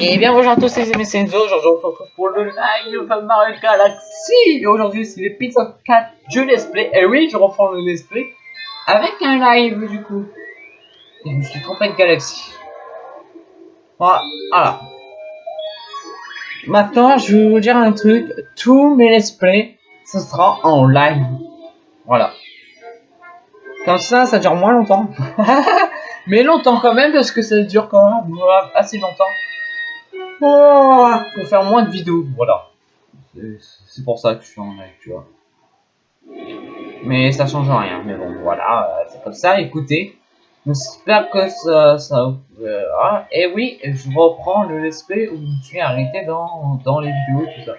Et bien bonjour à tous c'est Enzo, aujourd'hui on se retrouve pour le live de Mario Galaxy. Et aujourd'hui c'est l'épisode 4 du Let's Play, et oui je reprends le Let's Play avec un live du coup. Et je me suis trompé de Galaxy Voilà. Maintenant je vais vous dire un truc, tous mes Let's Play ce sera en live. Voilà. Comme ça ça dure moins longtemps. Mais longtemps quand même parce que ça dure quand même assez longtemps Pour faire moins de vidéos, voilà. C'est pour ça que je suis en live, tu vois. Mais ça change rien, mais bon, voilà, euh, c'est comme ça, écoutez. J'espère que ça... ça euh, ah, et oui, je reprends le let's où je suis arrêté dans, dans les vidéos tout ça.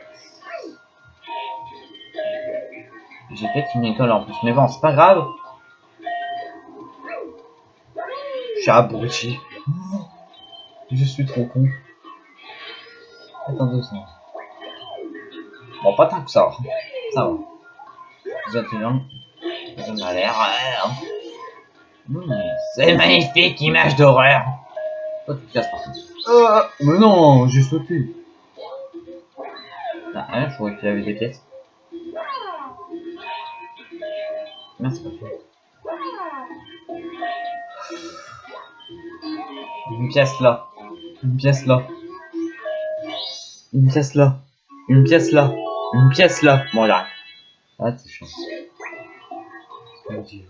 J'ai fait une école en plus, mais bon, c'est pas grave. Je suis abruti. Je suis trop con. Bon, pas tant que ça. Ça va. Déjà, Ça a l'air. C'est magnifique, image d'horreur. Toi, tu te casses par euh, mais non, j'ai sauté. Ah, hein, je croyais qu'il y avait des pièces. Merci, pas Une pièce là. Une pièce là. Une pièce là. Une pièce là. Une pièce là. Bon, là. Ah, c'est chiant. Tu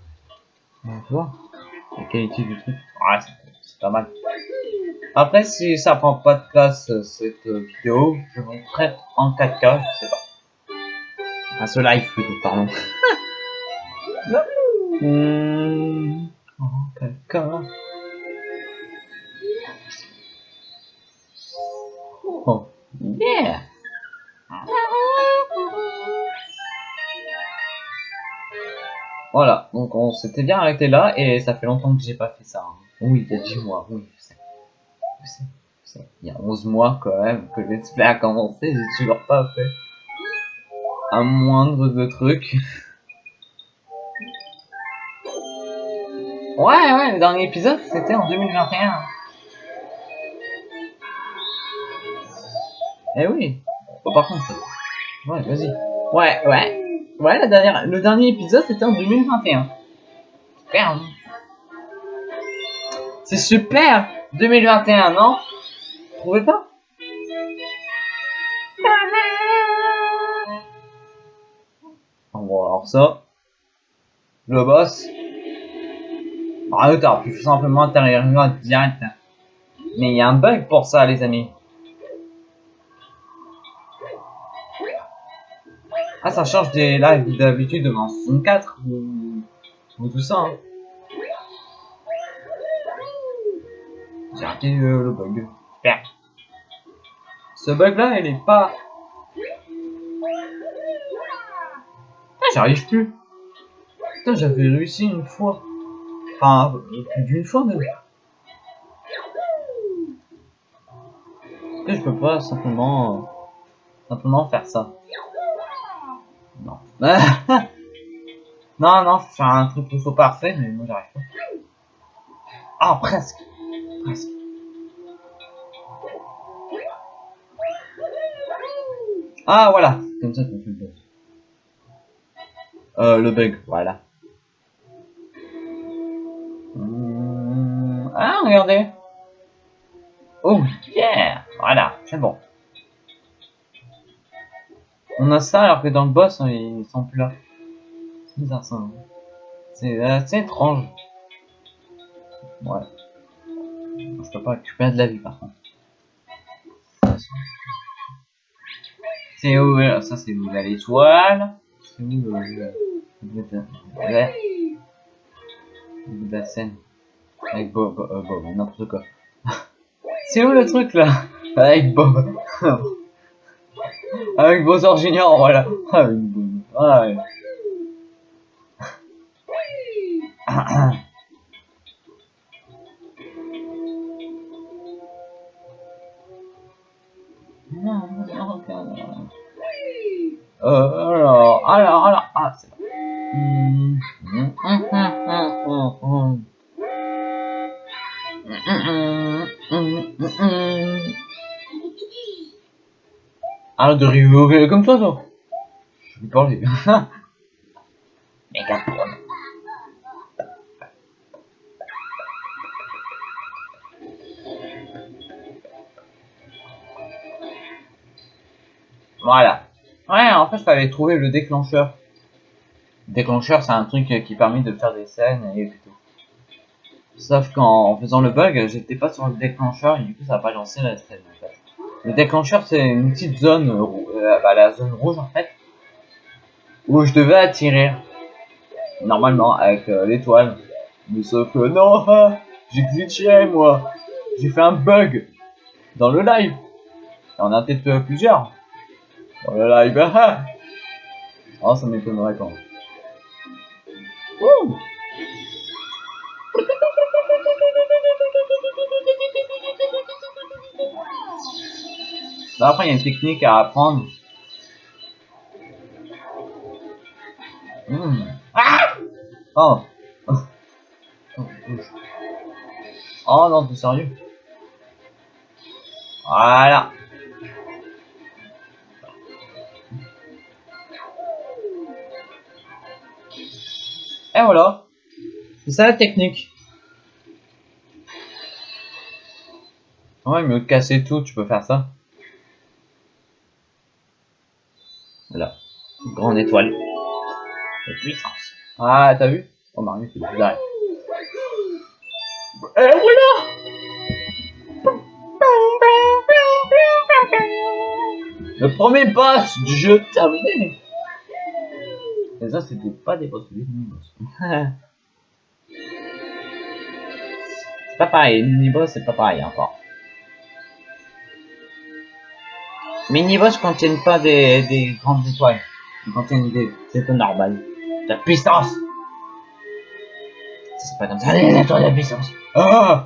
vois La qualité du truc. Ouais, c'est pas mal. Après, si ça prend pas de place euh, cette euh, vidéo, je vous traite en 4K, je sais pas. Ah, ce live plutôt, pardon. mmh, en 4K. Oh. Yeah. Voilà, donc on s'était bien arrêté là et ça fait longtemps que j'ai pas fait ça. Hein. Oui, il y a 10 mois, oui, je sais. Je sais, je sais. Il y a 11 mois quand même que le a commencé, j'ai toujours pas fait un moindre de trucs. Ouais, ouais, le dernier épisode c'était en 2021. Eh oui. Bon, par contre, ouais, vas-y. Ouais, ouais. Ouais, la dernière, le dernier épisode, c'était en 2021. Super. Hein. C'est super 2021, non? Trouvez pas Bon, alors ça... Le boss... Ah, t'aurais pu simplement intérieur direct. Mais il y a un bug pour ça, les amis. Ah, ça change des lives d'habitude en 64 ou, ou tout ça. Hein. J'ai raté euh, le bug. Super. Ce bug là, il est pas. Ah, j'arrive plus. Putain, j'avais réussi une fois. Enfin, plus d'une fois même. que je peux pas simplement, euh, simplement faire ça? non, non, faut faire un truc tout parfait, mais moi j'arrive pas. Ah, presque. Presque. Ah, voilà. Comme ça qu'on fait le bug. Euh, le bug, voilà. Hum, ah, regardez. Oh, yeah. Voilà, c'est bon. On a ça alors que dans le boss, hein, ils sont plus là. C'est bizarre ça. Hein. C'est assez étrange. Ouais. Je peux pas récupérer de la vie par contre. C'est où Ça c'est où? L'étoile? C'est où le... le... de la scène? Avec Bob, euh, Bob n'importe quoi. c'est où le truc là? Avec Bob Avec Bowser Junior, voilà. Avec. Ah, ouais. Euh, alors, alors, alors, ah, c'est Arrête de rigoler comme toi, toi. Je vais parler. Megatron. Voilà. Ouais, en fait, fallait trouver le déclencheur. Le déclencheur, c'est un truc qui permet de faire des scènes et tout. Sauf qu'en faisant le bug, j'étais pas sur le déclencheur et du coup, ça a pas lancé la scène en fait. Le déclencheur, c'est une petite zone, euh, bah, la zone rouge en fait, où je devais attirer. Normalement, avec euh, l'étoile. Mais sauf que non, hein, j'ai glitché moi. J'ai fait un bug dans le live. Y en a peut-être euh, plusieurs. Dans le live, ah Oh, ça m'étonnerait quand après, il y a une technique à apprendre. Mmh. Ah oh. oh non, t'es sérieux Voilà. Et voilà. C'est ça la technique. Ouais, mais casser tout, tu peux faire ça. Voilà. Grande étoile. Ah, t'as vu? Oh, Mario, c'est bizarre. Et voilà Le premier boss du jeu terminé Et ça, c'était pas des boss, des mini-boss. c'est pas pareil, mini-boss, c'est pas pareil encore. Mini-boss contiennent pas des grandes étoiles. Ils contiennent des étoiles normales. De la puissance C'est pas comme ça, les étoiles de puissance. Ah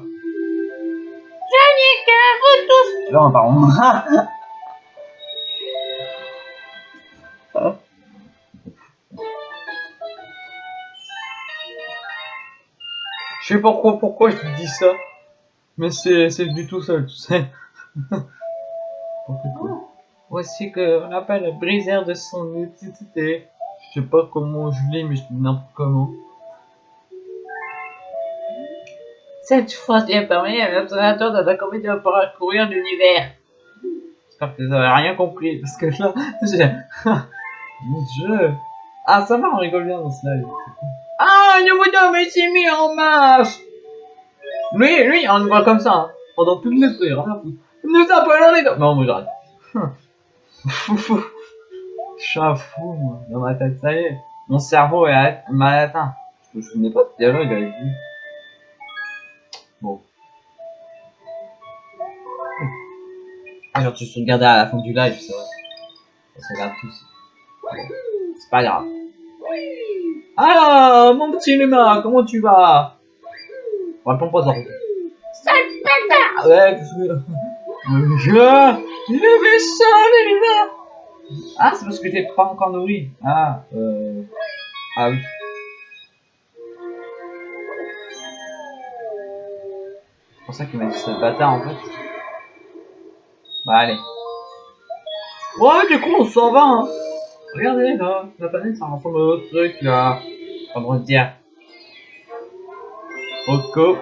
Yannick, vous tous Non, pardon. Je sais pas pourquoi, pourquoi je te dis ça. Mais c'est du tout seul, tu sais. Voici qu'on appelle briseur de son utilité. Je sais pas comment je lis, mais je dis n'importe comment. Cette est permis à l'observateur de la comédie de parcourir l'univers. J'espère que vous avez rien compris, parce que là, j'ai... Mon dieu Ah, ça va, on rigole bien dans ce live. Ah, le bonhomme s'est mis en marche Lui, lui, on le voit comme ça, hein. pendant tout le temps, rien à foutre. Nous appelons les... Non, moi j'arrête. Je suis un fou, moi, dans ma tête, ça y est. Mon cerveau est mal atteint. Je me souvenais pas de dialogue avec lui. Bon. Alors tu te regardais à la fin du live, c'est vrai. Ça se regarde tous. C'est pas grave. Alors, mon petit Luma, comment tu vas? Réponds pas ça. Sale bâtard Ouais, qu'est-ce que... Je... Le méchant, l'univers ah, c'est parce que t'es pas encore nourri. Ah, euh... Ah oui. C'est pour ça qu'il m'a dit ce bâtard en fait. Bah allez. Ouais, du coup on s'en va hein. Regardez là, la planète ça ressemble à autre truc là. On va dire. Oko.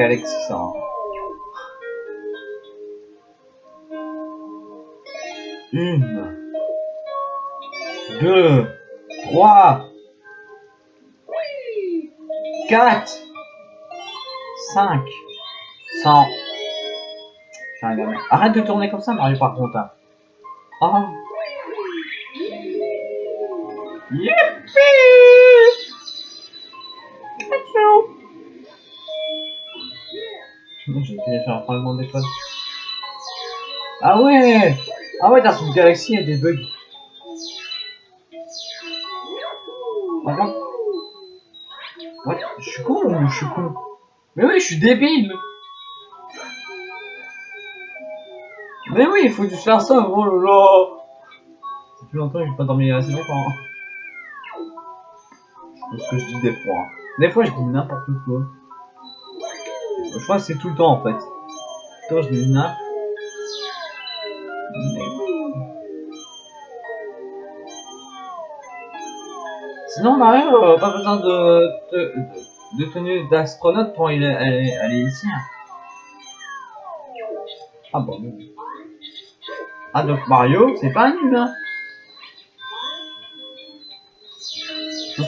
Hein. Une, deux, trois, quatre, cinq, cent. Arrête de tourner comme ça, Mario, par contre. Hein. Oh. Faire un fragment. Ah ouais Ah ouais, dans cette galaxie, il y a des bugs. Par contre... Ouais, je suis con ou je suis con? Mais oui, je suis débile Mais oui, il faut juste faire ça, oh là là Ça fait longtemps que j'ai pas dormi assez longtemps. hein. Sais ce que je dis des fois. hein. Des fois, je dis n'importe quoi. Je crois que c'est tout le temps, en fait. Quand je dis n'importe Sinon, Mario, euh, pas besoin de, de, tenue d'astronaute pour aller, ici. hein. Ah bon. Ah donc Mario, c'est pas un humain.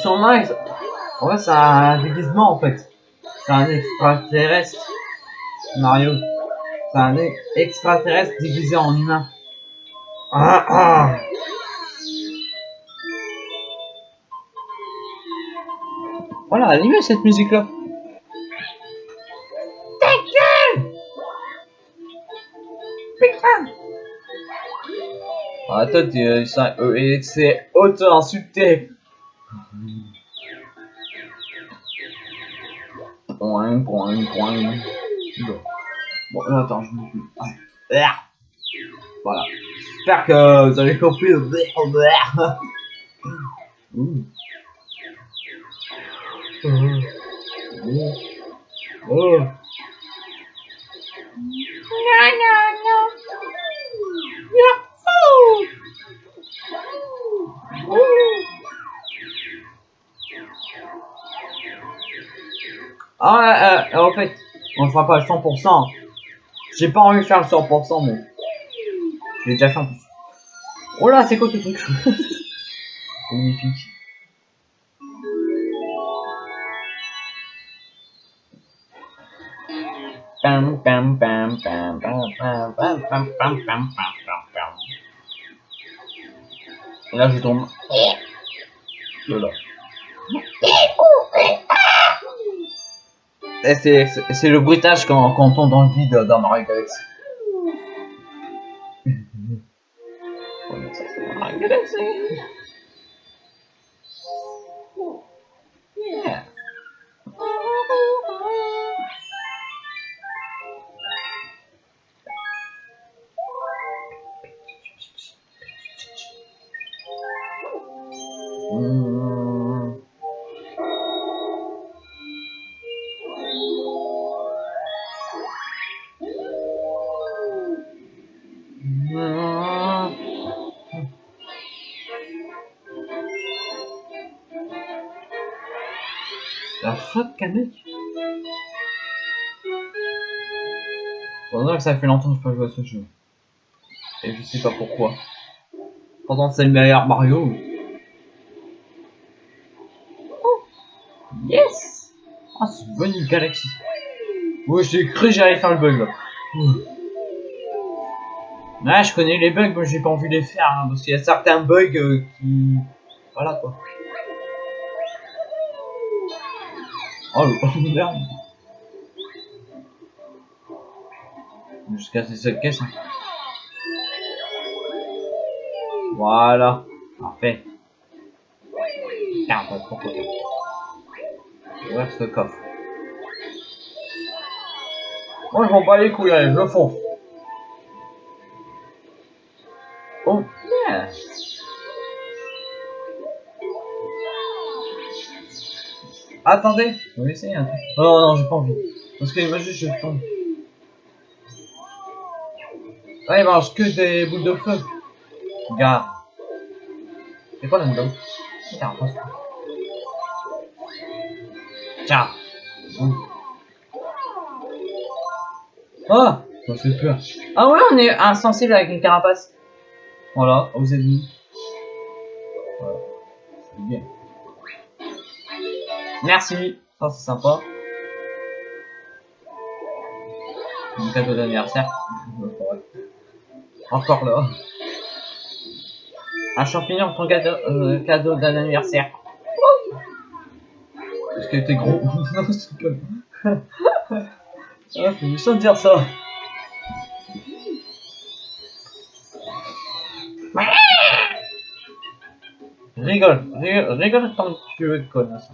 Son max. En fait, c'est un déguisement en fait. C'est un extraterrestre. Mario. C'est un e- extraterrestre déguisé en humain. Ah ah. Voilà, animé cette musique-là. Ah, toi, euh, et c'est auto-insulté. Coin, coin. Bon, euh, attends, je. Ah. Voilà. J'espère que vous avez compris le mmh. mmh. mmh. mmh. Ah, euh, euh, en fait, on ne fera pas le 100%. J'ai pas envie de faire le 100%, mais... J'ai déjà fait en plus. Oh là, c'est quoi ce truc Magnifique. Pam, pam, pam, pam, pam, pam, pam, pam, pam, pam, pam, là, je tombe. De là. Et c'est, c'est- le bruitage quand, on tombe dans le vide dans Mario Mario Galaxy. Que ça fait longtemps que je pas joué à ce jeu. Et je sais pas pourquoi. Pourtant c'est le meilleur Mario. Oh Yes Ah c'est une bonne galaxie. Ouais j'ai cru que j'allais faire le bug là. Je connais les bugs mais j'ai pas envie de les faire hein, parce qu'il y a certains bugs euh, qui... Voilà quoi. Oh le merde. Jusqu'à ces seules caisses. hein. Voilà. Parfait. Trop côté. Ouvrir ce coffre. Moi je m'en bats les couilles, allez, je fonce. Oh. Attendez, je vais essayer un truc. Oh non, j'ai pas envie. Parce que imagine je tombe. Ah, il mange que des boules de feu. Regarde. C'est quoi là-dedans Tiens, passe. Tiens. Ouh. Oh Ça fait peur. Ah ouais, on est insensible avec une carapace. Voilà, aux ennemis. Voilà. C'est bien. Merci. Ça, c'est sympa. Un cadeau d'anniversaire. Encore là. Un champignon, ton cadeau, euh, cadeau d'un anniversaire. Parce qu'il était gros. non, c'est pas. ah, c'est méchant de dire ça. Rigole, rigole, rigole tant que tu veux, connasse.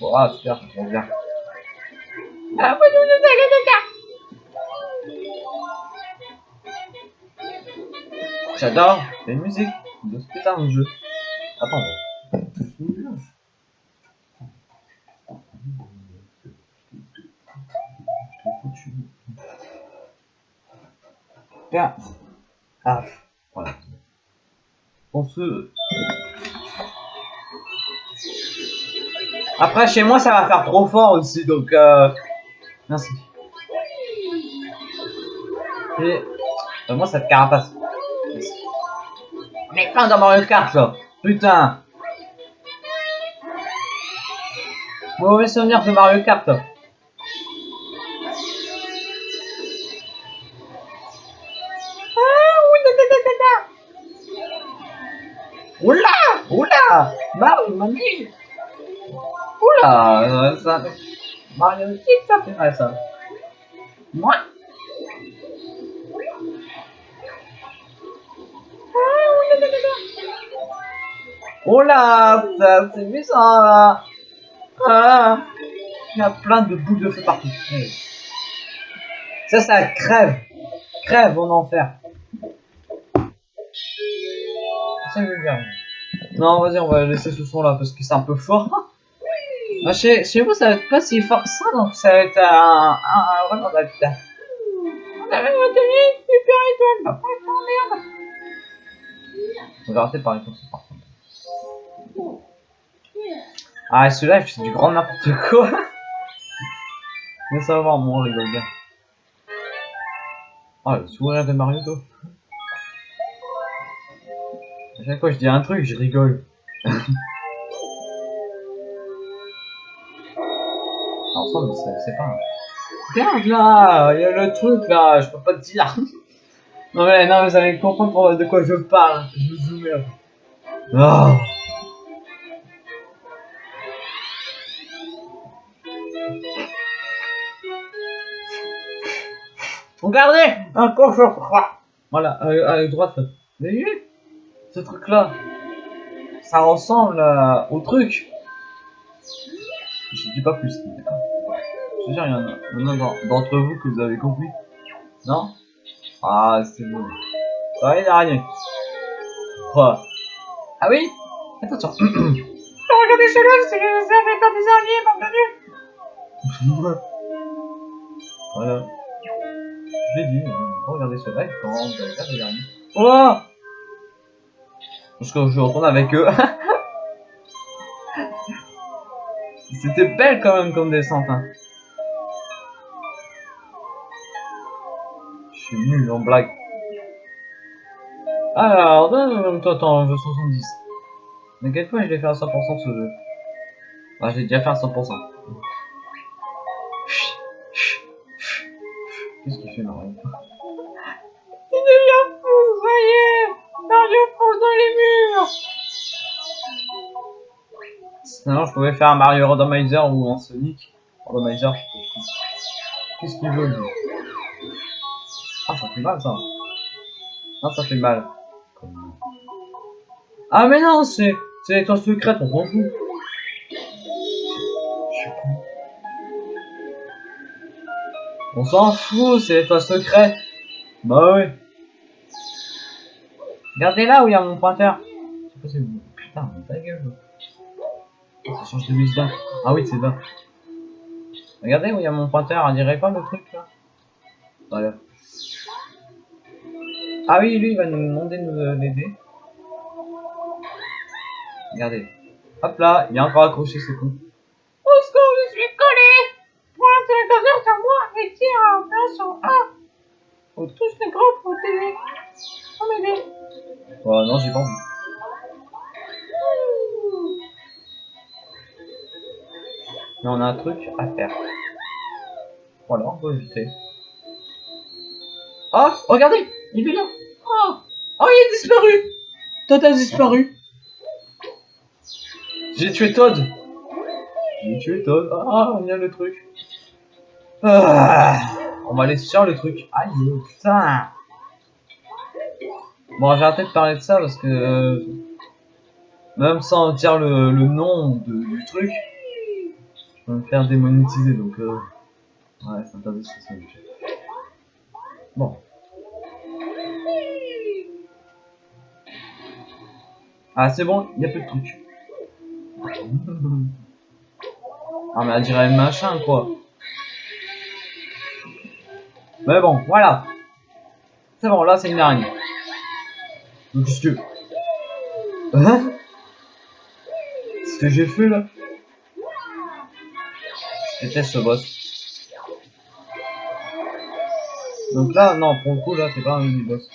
Bon, ah, super, c'est trop bien. Ah, vous nous nous allez de J'adore les musiques de ce putain de jeu. Attends. Bien. Ah, voilà. On se... Après, chez moi, ça va faire trop fort aussi, donc... Euh... Merci. Et... Euh, moi, ça te carapace. Est plein dans Mario Kart, là. Putain. Mauvais souvenir de Mario Kart, là. Oula Oula Mario, mamie Oula euh, ça... Mario Kart, ça fait mal, ça. Moi Oh là, ça c'est bizarre là. Ah, il y a plein de boules de feu partout. Ça, ça crève. Crève en enfer. Veut dire. Non, vas-y, on va laisser ce son là parce que c'est un peu fort. Chez, chez vous, ça va être pas si fort ça, donc ça va être un, un, un. On avait super étoile. Merde. On va arrêter par contre. Ah, celui-là, il fait du grand n'importe quoi. Mais ça va moi, rigole bien. Ah, le sourire de Mario, toi. À chaque fois je dis un truc, je rigole. Ensemble, c'est pas. Regarde là, il y a le truc là, je peux pas te dire. non mais non, vous allez comprendre de quoi je parle. Je vous emmerde. Oh. Regardez Un cochon Voilà, à, à droite. Vous avez vu Ce truc là Ça ressemble à- au truc. Je dis pas plus. d'accord Je suis sûr, il y en a, il y en a d'en- d'entre vous que vous avez compris. Non? Ah, c'est bon. Ah, il y a rien. Quoi? Ah oui? Attention. Regardez celui-là, c'est que ça fait pas des araignées, mon dieu. voilà. Je l'ai dit, euh, regardez ce live quand vous allez faire des araignées. Oh Parce que je retourne avec eux. C'était belle quand même comme descente. Hein. Je suis nul en blague. Alors, toi, je veux 70. Mais quelle fois je l'ai fait à 100% ce jeu? Ah, j'ai déjà fait à 100%. Qu'est-ce qu'il fait, Mario Il devient fou, ça y est. Mario fonce dans les murs. Sinon, je pouvais faire un Mario Randomizer ou un Sonic. Randomizer, je. Qu'est-ce qu'il veut, lui Ah, ça fait mal, ça. Non, ça fait mal. Ah, mais non, c'est... C'est l'étoile secrète, on s'en fout. On s'en fout, c'est l'étoile secrète. Bah oui. Regardez là où il y a mon pointeur. Je sais pas si. Putain, ta gueule. Ça change de mise. Ah oui, c'est là. Regardez où il y a mon pointeur, on dirait pas le truc là? Voilà. Ah oui, lui il va nous demander de nous l'aider. Regardez. Hop là, il est encore accroché, c'est con. Au secours, je suis collé. Pointe le curseur sur moi et opération A. Faut touche l'écran pour t'aider. Pour m'aider. Oh non, j'ai pas envie. Mais on a un truc à faire. Voilà, on peut éviter. Ah, regardez, il est là. Oh, oh, il est disparu. Todd a disparu. J'ai tué Todd. J'ai tué Todd. Ah, y a le truc. Ah, On va aller sur le truc. Aïe, putain. Bon, j'ai arrêté de parler de ça parce que euh, même sans dire le, le nom de- du truc, je vais me faire démonétiser. Donc, euh, ouais, c'est interdit sur ça. Bon. Ah, c'est bon, il y a plus de trucs. Ah, mais elle dirait machin, quoi. Mais bon, voilà. C'est bon, là, c'est une araignée. Donc, qu'est-ce que... Hein? Ce que j'ai fait, là? Déteste ce boss. Donc là, non, pour le coup, là, c'est pas un mini-boss.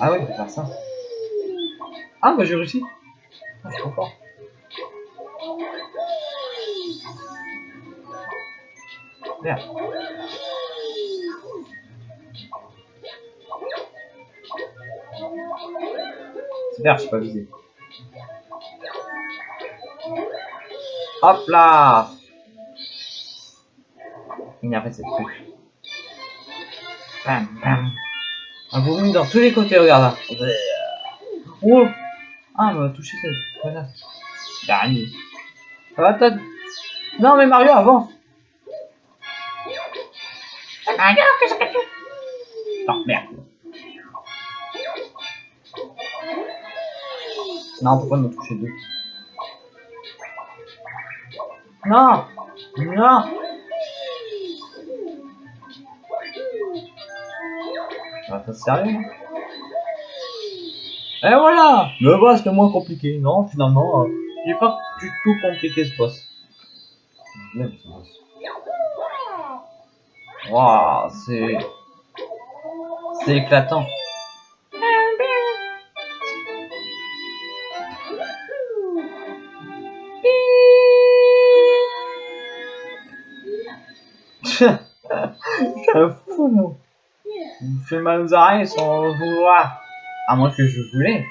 Ah ouais, peut faire ça. Ah, bah j'ai réussi. Ah, je trop fort. Merde. Super, je suis pas visé. Hop là Il n'y a pas cette truc. Bam, bam. Un vomi dans tous les côtés, regarde là. Oh Ah, on m'a touché cette connasse. Dernier. Ça va, Todd? Non, mais Mario, avance Non, merde. Non, pourquoi me toucher deux Non Non Ah, t'es sérieux Et voilà Le boss le moins compliqué. Non, finalement, euh, il est pas du tout compliqué ce boss. Ce boss. Waouh, c'est... C'est éclatant. Un fou, moi. Il fait mal aux oreilles sans vouloir. À moins que je voulais.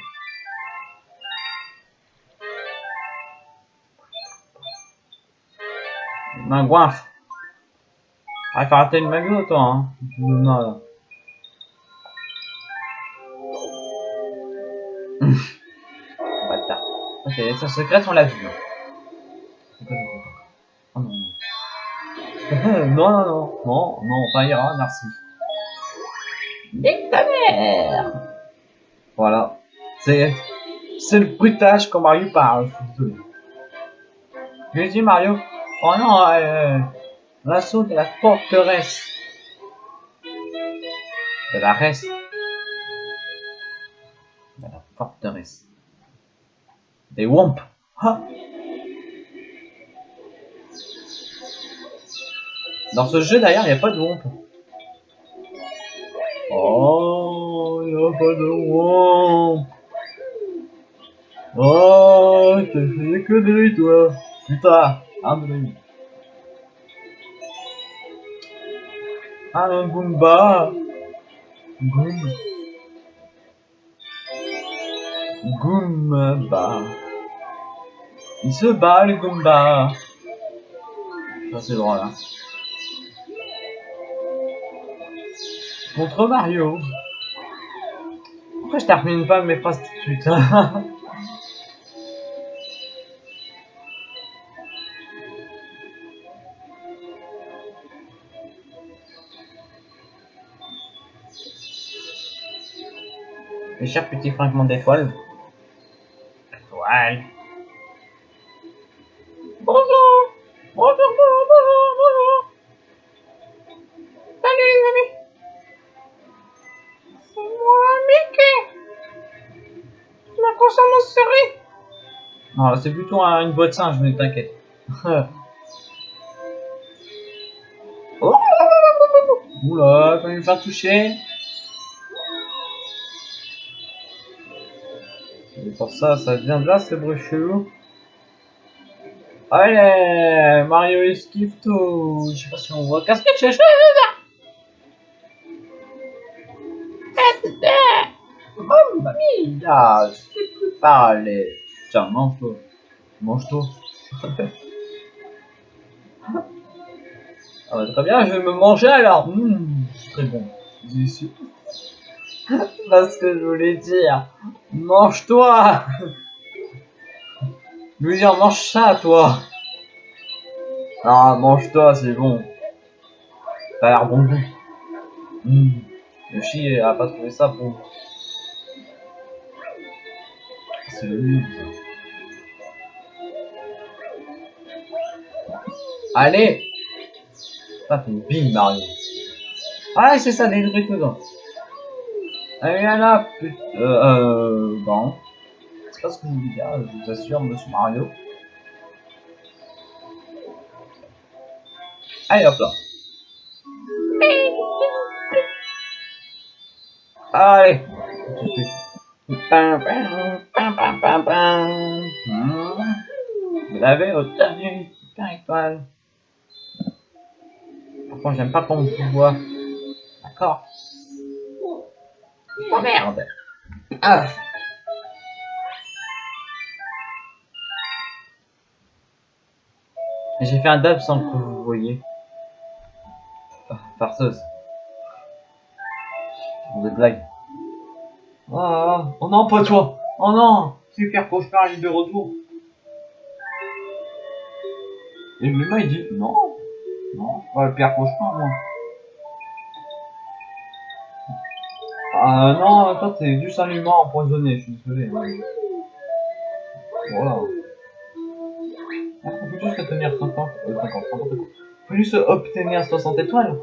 Ma. Ah, faut arrêter le magot, toi, hein. Me mal. Bâtard. Ok, sa secrète, on l'a vu. hein. Oh non, non. non, non, non. Non, non, ça ira, merci. Nique ta mère Voilà. C'est... C'est le bruitage quand Mario parle, je suis désolé. Je lui ai dit Mario, oh non, euh, l'assaut de la forteresse. De la reste. De la forteresse. Des Womp. Dans ce jeu d'ailleurs, il n'y a pas de Womp. Oh, il n'y a pas de Womp. Oh, t'as fait des conneries, toi. Putain, un de lui. Un Goomba. Goom. Goomba. Il se bat, le Goomba. Ça, c'est drôle, hein. Contre Mario. Pourquoi je termine pas mes phrases tout de suite Mes chers petits fragments d'étoiles. Étoiles. Bonjour Bonjour, bonjour, bonjour, bonjour Salut les amis C'est moi, Mickey consomme mon série Non, c'est plutôt un- une boîte singe, mais t'inquiète. Oula, quand il me faire toucher. Pour ça, ça vient de là, ce bruit chelou. Allez, Mario esquive tout. Je sais pas si on voit. Que tu fais Oh, là, je plus. Tiens, mange-toi. Mange-toi. Ah bah, très bien, je vais me manger alors. Mmh, très bon. Déçu. Parce que je voulais dire, mange-toi. Je voulais dire, mange ça, toi. Ah, mange-toi, c'est bon. A l'air bon goût. Mmh. Yoshi a pas trouvé ça bon. C'est le. Allez Ça fait une bille, Mario. Ah, c'est ça, des trucs. Allez, là, putain. Euh, euh, bon. C'est pas ce que je voulais dire, je vous assure, monsieur Mario. Allez, hop là. Allez. Vous l'avez obtenu, super étoile. Par contre, j'aime pas quand on vous voit. D'accord. Oh merde. Ah. J'ai fait un dab sans que vous voyez. Ah, farceuse. Vous êtes blague. Ah, oh non, pas toi. Oh non, super cauchemar, il est de retour. Et le il dit non, non, pas le pire cauchemar moi. Ah non, toi t'es juste un humain empoisonné, je suis désolé. Voilà. On peut juste obtenir 50, euh, 50, 50, On peut juste obtenir 60 étoiles.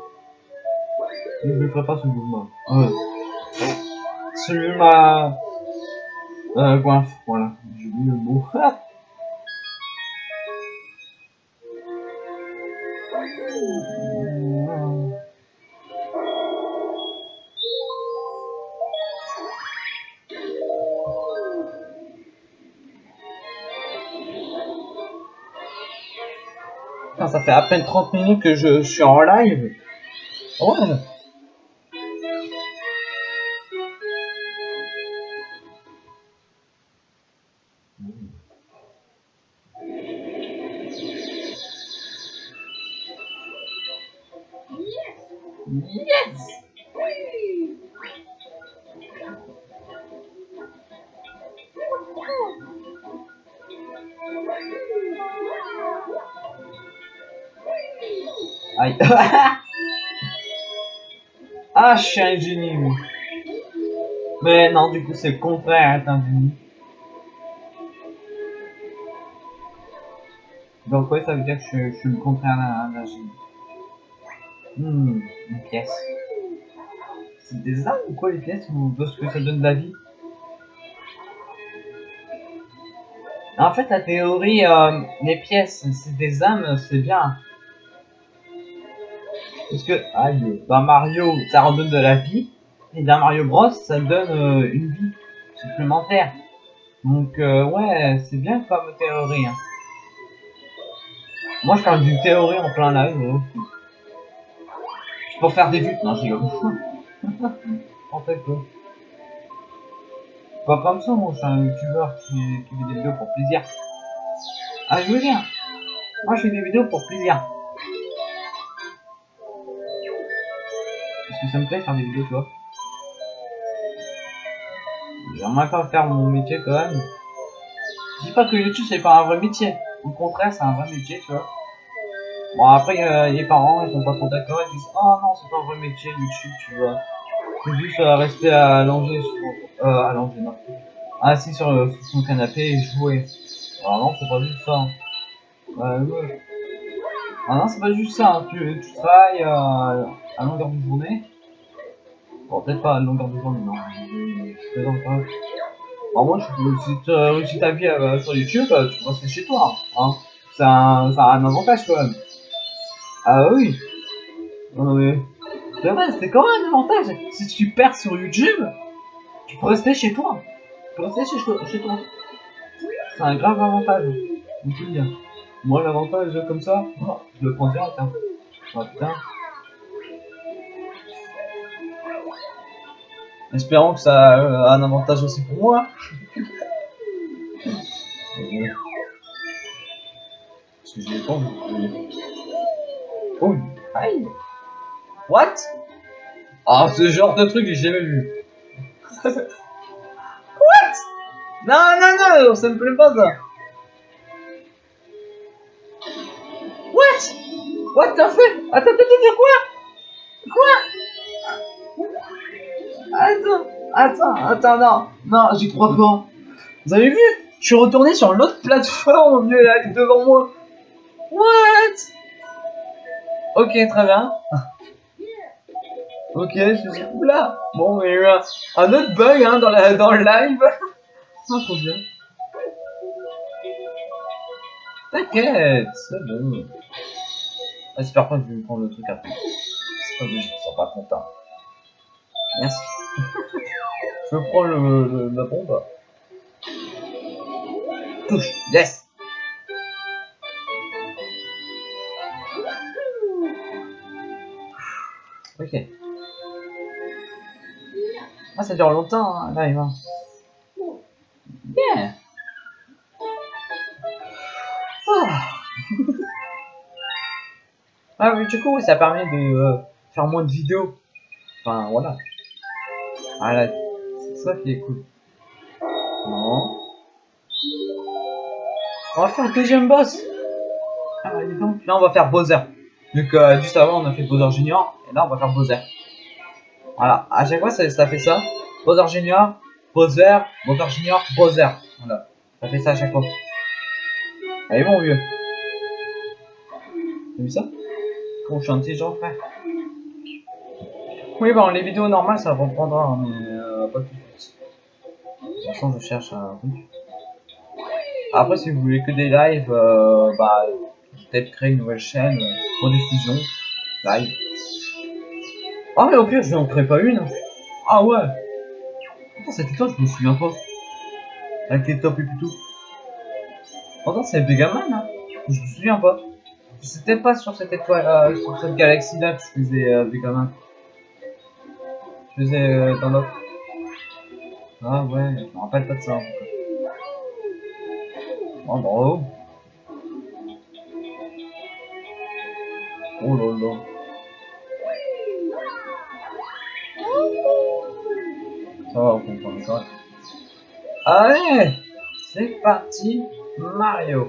Je ne ferai pas ce mouvement. Euh. Celui ma... Euh, coinf, voilà. J'ai oublié le mot. fait à peine 30 minutes que je suis en live. Ouais. Yes. Ah, je suis un génie. Mais non, du coup, c'est le contraire, génie. Donc, ouais, ça veut dire que je, suis le contraire d'un génie. Hmm, une pièce. C'est des âmes ou quoi les pièces ou de ce que ça donne de la vie? En fait, la théorie, euh, les pièces, c'est des âmes, c'est bien. Parce que, aïe, dans Mario, ça redonne de la vie, et dans Mario Bros, ça donne euh, une vie supplémentaire. Donc, euh, ouais, c'est bien comme théorie. hein. Moi, je parle d'une théorie en plein live. euh. Pour faire des vues. Non, je rigole. en fait, quoi. Pas comme ça, moi, je suis un youtubeur qui, qui fait des vidéos pour plaisir. Ah, je veux dire, moi, je fais des vidéos pour plaisir. Que ça me plaît faire des vidéos, tu vois. J'aimerais pas faire mon métier quand même. Je dis pas que YouTube c'est pas un vrai métier. Au contraire, c'est un vrai métier, tu vois. Bon, après, euh, les parents, ils sont pas trop d'accord. Ils disent, oh non, c'est pas un vrai métier, YouTube, tu vois. Faut juste euh, rester allongé sur, euh, allongé, non. Assis sur, euh, son canapé et jouer. Alors non, c'est pas juste ça. Euh. Ah non, c'est pas juste ça. hein. Tu, tu travailles euh, à longueur de journée. Peut-être pas à longueur de journée, non. Je, plaisante pas. En moi, je, si tu réussis ta vie sur YouTube, euh, tu peux rester chez toi. Hein. C'est un, un avantage quand même. Ah oui. Non, mais. C'est quand même un avantage. Si tu perds sur YouTube, tu peux rester chez toi. Tu peux rester chez, chez toi. C'est un grave avantage. Moi, l'avantage comme ça, oh, je le prends direct. Hein. Ah putain. Espérons que ça euh, a un avantage aussi pour moi. Parce que j'ai pas envie. Oh, aïe. What? Ah, ce genre de truc, j'ai jamais vu. What? Non, non, non, ça me plaît pas ça. What? What t'as fait? Attends, attends, attends, quoi? Quoi? Attends, attends, attends, non, non, j'y crois pas. Vous avez vu? Je suis retourné sur l'autre plateforme au lieu là, devant moi. What? Ok, très bien. Ok, je me suis oula. Bon, il y a eu un, autre bug hein, dans, la, dans le live. Ah, trop bien. T'inquiète, c'est bon. Ah, J'espère pas que je vais me prendre le truc après. C'est pas logique, ils sont pas contents. Merci. je prends le, la bombe. Touche, yes Ok. Ah, ça dure longtemps, hein, là, il va. Bien. Ah. oui, du coup, ça permet de euh, faire moins de vidéos. Enfin, voilà. Ah là, c'est ça qui est cool. Non. On va faire le deuxième boss. Ah, donc. Là, on va faire Bowser. Donc, euh, juste avant, on a fait Bowser Junior. Et là, on va faire Bowser. Voilà. À chaque fois, ça, fait ça. Bowser Junior, Bowser, Bowser Junior, Bowser. Voilà. Ça fait ça à chaque fois. Allez, mon vieux. T'as vu ça? Comment je intelligent, frère. Oui, bon, les vidéos normales, ça reprendra, hein, mais euh, pas tout de suite. De toute façon, je cherche un truc. Après, si vous voulez que des lives, euh, bah, peut-être créer une nouvelle chaîne, euh, rediffusion, live. Ah, mais au pire, je n'en crée pas une. Ah ouais. Attends, c'était toi, je me souviens pas. Avec les top et tout. Pourtant, c'est Megaman, hein. Je me souviens pas. C'était pas sur cette étoile, euh, sur cette galaxie là que je faisais euh, Megaman. Je faisais euh, dans l'autre. Ah ouais, je me rappelle pas de ça. en. Oh bravo. Oh là là. Ça va, on comprend ça. Allez C'est parti Mario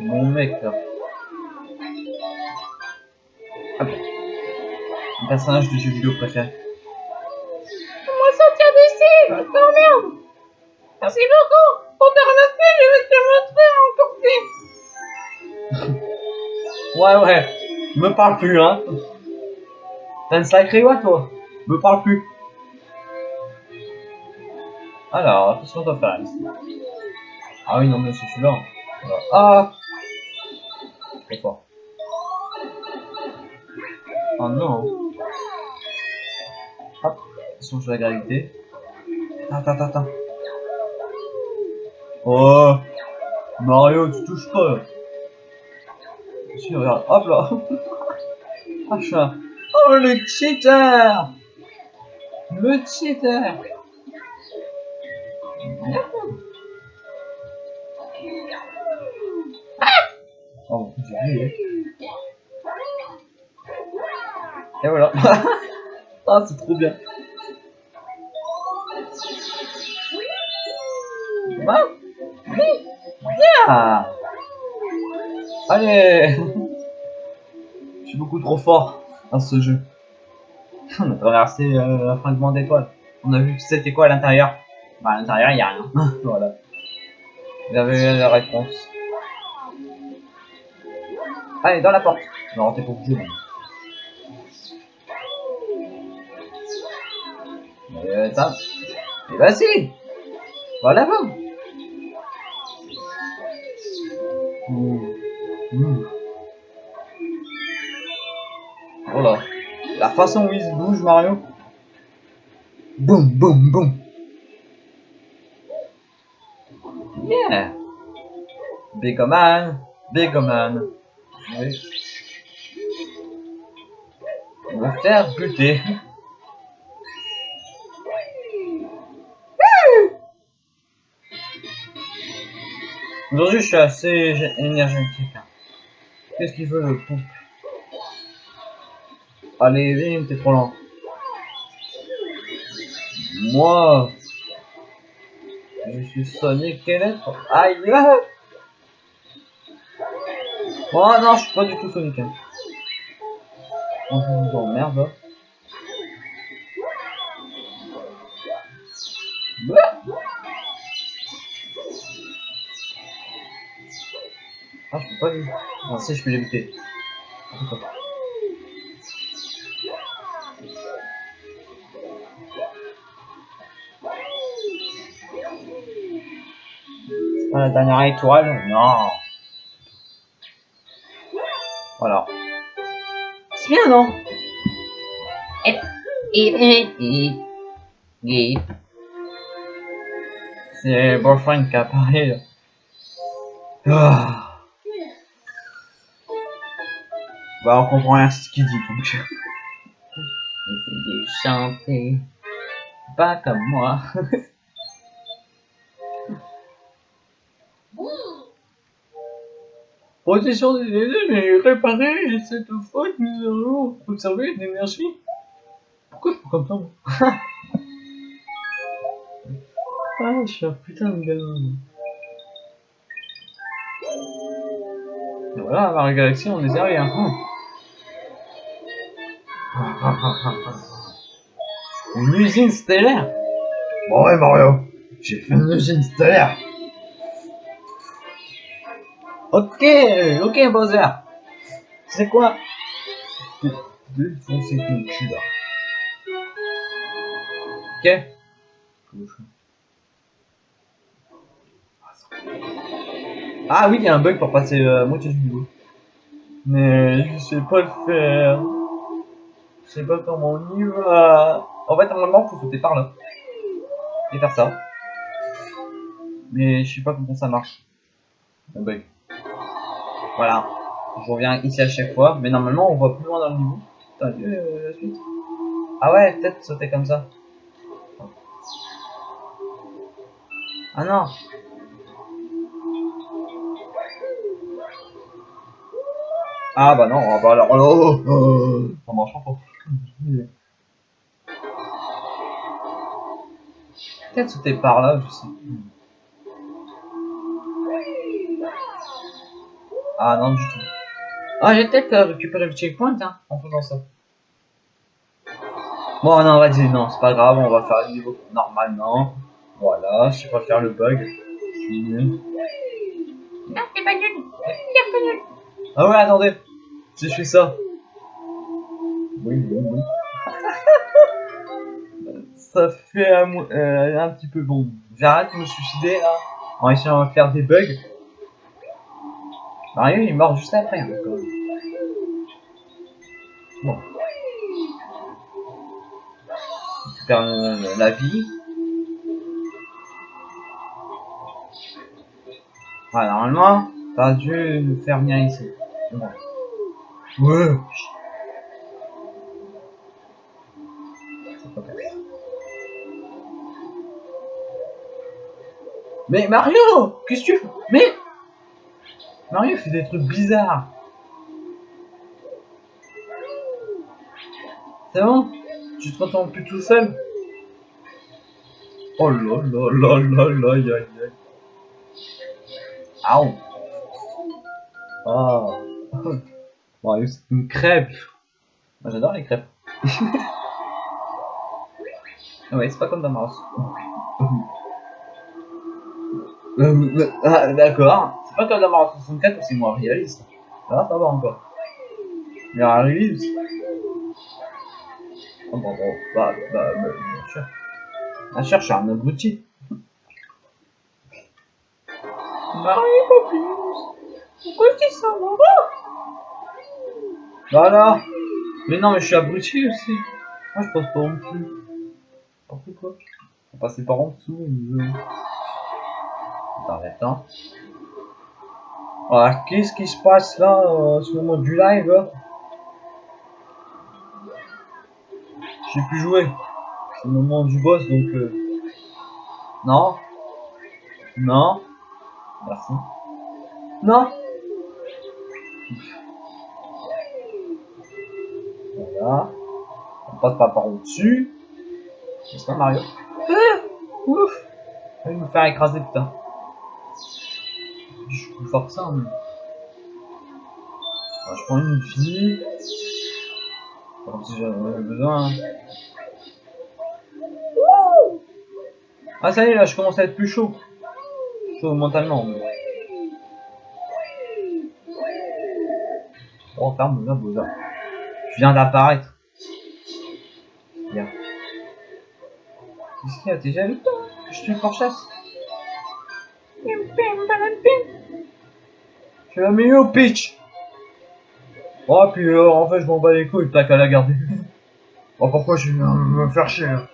Mon mec là. Mon personnage de jeu vidéo préféré. Moi sortir d'ici, je t'emmerde. Merci beaucoup. Pour te remercier, je vais te montrer encore plus. Ouais ouais, me parle plus hein. T'as une sacrée voix toi. Me parle plus. Alors, qu'est-ce qu'on doit faire ici? Ah oui non mais c'est celui-là. Ah Trop fort. Oh non. Attention je la gravité. Attends, attends, attends. Oh Mario, tu touches pas. Si, regarde, hop là. Ah, un- Oh, le cheater Le cheater Oh, j'ai oublié. Et voilà. ah, c'est trop bien. Ah, oui, bien. Allez Je suis beaucoup trop fort dans ce jeu. On a traversé euh, un fragment d'étoile. On a vu que c'était quoi à l'intérieur. Bah, à l'intérieur, il n'y a rien. voilà. Vous avez la réponse. Allez, dans la porte. Non, t'es pas obligé. Euh, attends. Et si Voilà, bon façon où il se bouge, Mario. Boum, boum, boum. Yeah. Begoman. Begoman. Oui. Me faire buter. Aujourd'hui, je suis assez gé- énergétique. hein. Qu'est-ce qu'il veut le poupe Allez, viens, t'es trop lent. Moi, je suis Sonic Electro. Aïe ah Oh non, je suis pas du tout Sonic. Hein. Oh, vous emmerde. Ah, je peux pas lui. Ah, si, je peux l'éviter. La dernière étoile Non. Voilà. C'est bien, non? Et, et, et, et, C'est Boyfriend qui a parlé. là. Ah. Bah, on comprend rien à ce qu'il dit, donc. Essayez de chanter. Pas comme moi. Protection des élèves et réparer cette faute, nous allons conserver l'énergie. Pourquoi je comme ça, moi Ah, je suis un putain de gamin. Voilà, la galaxie, on est derrière. Hum. Une usine stellaire Bon ouais Mario, j'ai fait une usine stellaire. Ok, ok Bowser. C'est quoi? Défoncer ton cul là. Ok. Ah oui, il y a un bug pour passer euh, moitié du niveau. Mais je sais pas le faire. Je sais pas comment on y va. En fait, normalement, faut sauter par là. Et faire ça. Mais je sais pas comment ça marche. Un bug. Voilà. Je reviens ici à chaque fois. Mais normalement, on voit plus loin dans le niveau. T'as vu euh, la suite? Ah ouais, peut-être sauter comme ça. Ah non Ah bah non, ah bah alors, oh, oh, oh, ça marche pas. Peut-être sauter par là, je sais plus. Ah non du tout. Oh, j'ai peut-être euh, récupéré le checkpoint, hein, En faisant ça. Bon non vas-y, non, c'est pas grave, on va faire le niveau normalement. Voilà, je pas faire le bug. Je suis nul. Non, c'est pas nul. C'est pas nul. Ah ouais, attendez. Si je fais ça. Oui, oui, oui. ça fait un, euh, un petit peu bon. J'arrête de me suicider là. En essayant de faire des bugs. Mario il est mort juste après. hein. Bon. On récupère euh, la vie. Ouais, normalement, t'as dû faire venir ici. Ouais. Mais Mario Qu'est-ce que tu fais? Mais Mario fait des trucs bizarres. C'est bon? Tu te retrouves plus tout seul? Oh là là là là là aïe aïe. Aouh Oh Mario c'est une crêpe Moi j'adore les crêpes. Ah ouais, c'est pas comme dans Mario. Euh, ah, d'accord. C'est pas comme dans Mario 64 où c'est moins réaliste. Ça va, ça va encore. Mais en réaliste. Oh, bon, bon, bah, bah, bah, bien sûr. Bien sûr, je suis un abruti. Marie Papus. Pourquoi tu dis ça, maman Voilà. Mais non, mais je suis abruti aussi. Moi, je passe pas en dessous. N'importe quoi. On passer par en dessous. mais. Attends, attends. Ah, qu'est-ce qui se passe là, euh, ce moment du live là J'ai pu jouer. C'est le moment du boss, donc... euh, Non. Non. Merci. Non. Voilà. On passe pas par au-dessus. N'est-ce pas Mario Ouf Je vais me faire écraser putain. Plus fort que ça. Alors, je prends une fille. Comme si j'en besoin. hein. Ah ça y est là, je commence à être plus chaud. Chaud mentalement. mais- Oh ferme là Boza. Je viens d'apparaître. Qu'est-ce qu'il y a T'es jaloux Je suis fort chasse. Je suis la meilleure pitch. Oh puis euh, en fait je m'en bats les couilles, t'as qu'à la garder. oh pourquoi je viens me faire chier là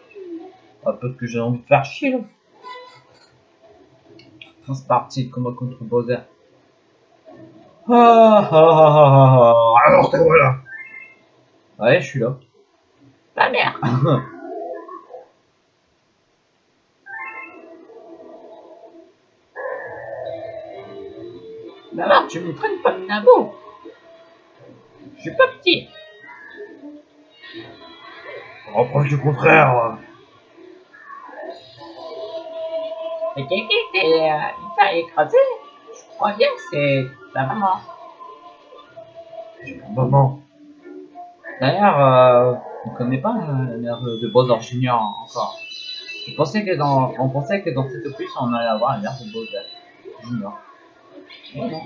Ah peut-être que j'ai envie de faire chier là. Bon, C'est parti, combat contre Bowser. Ah ah ah ah ah Alors te voilà Ouais je suis là. Ta mère. Maman, tu me traînes pas de nabo. Je suis pas petit. Reproche du contraire. Et quelqu'un t'es, euh, écrasé. Je crois bien que c'est ta maman. Maman. D'ailleurs, euh, on connaît pas la mère de, de Bowser Junior encore. Je pensais que dans, on pensait que dans cette opus on allait avoir la mère de Bowser Junior. Mais non.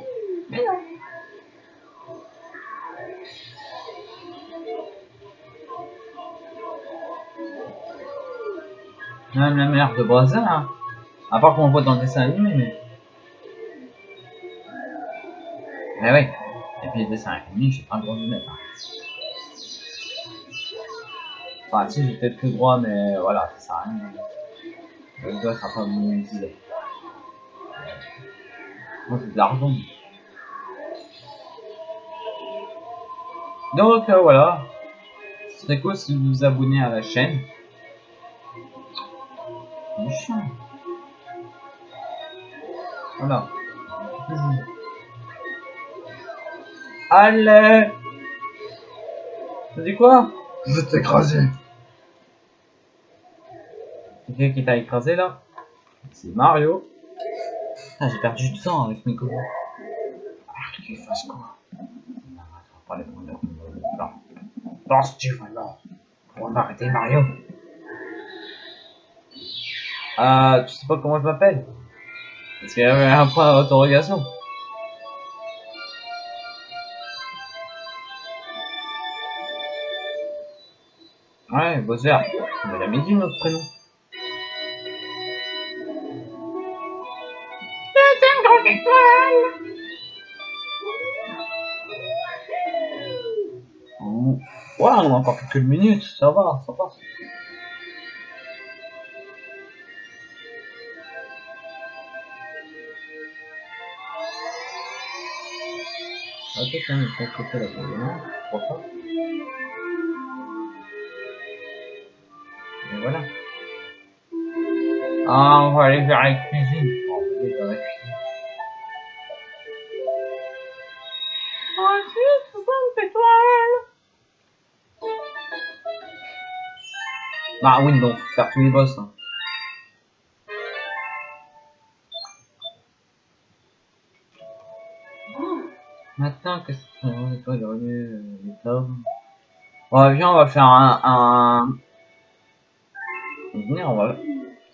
Même la mère de Bowser, hein. à part qu'on le voit dans le dessin animé, mais. Mais oui. Et puis les dessins animés, j'ai pas le droit de le mettre. hein. Enfin, si, j'ai peut-être le droit, mais voilà, ça sert à rien. Le doigt sera pas monétisé. Moi, j'ai de l'argent. Donc, euh, voilà. Ce serait cool si vous vous abonnez à la chaîne. Voilà. Allez Tu dis quoi? Je vais t'écraser. C'est qui qui t'a écrasé là? C'est Mario. Ah, j'ai perdu du temps avec mes copains. Ah, qu'il fasse quoi? Non, attends, pas les prendre. Non. Non, Steve, alors. On va arrêter Mario. Euh, tu sais pas comment je m'appelle? Parce qu'il y avait un point d'interrogation. Ouais, Bowser. On m'a jamais dit notre prénom. On a encore quelques minutes, ça va, ça passe. Ok, tiens, il faut couper la vidéo, je crois pas. Et voilà. Ah, on va aller vers Ah oui, faut faire tous les boss. Hein. Maintenant que c'est pas de revenu les tomes. Bon, viens, on va faire un. un... Venez, on va.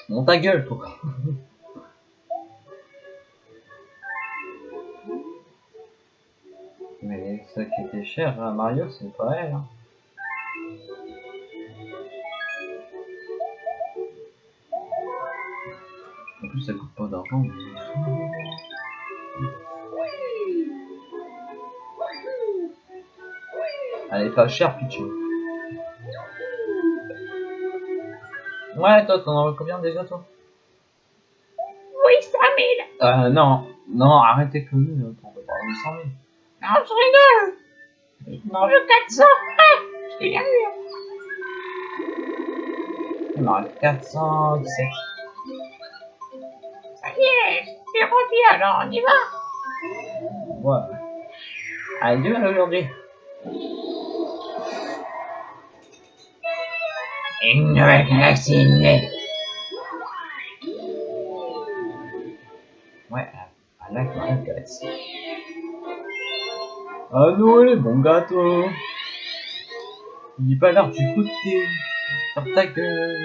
Monte ta gueule, quoi. Mais ça qui était cher à Mario, c'est pas elle. Hein. Plus, ça coûte pas d'argent. Elle est pas chère, Pichu. Ouais, toi, t'en as combien déjà, toi? Oui, 100 000. Euh, non. Non, arrêtez que nous, on peut pas avoir 100 000. Non, je rigole. Non, je 400. Ah, je t'ai reste 417. Alors on y va. Ouais. Allez, du mal aujourd'hui. Une nouvelle galaxie née. Ouais, à la grande galaxie. Ah Noël, bon gâteau. Il est pas l'heure du côté. Ferme ta gueule.